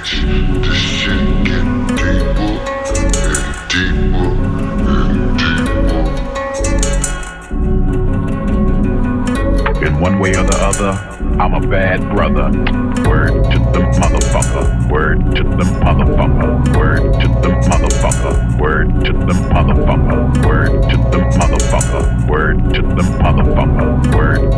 bitch. This shit getting deeper and deeper and deeper. In one way or the other, I'm a bad brother. Word to the motherfucker. Word to the motherfucker. Word to the motherfucker. Word to the motherfucker. Word to the motherfucker. Word to the motherfucker. Word.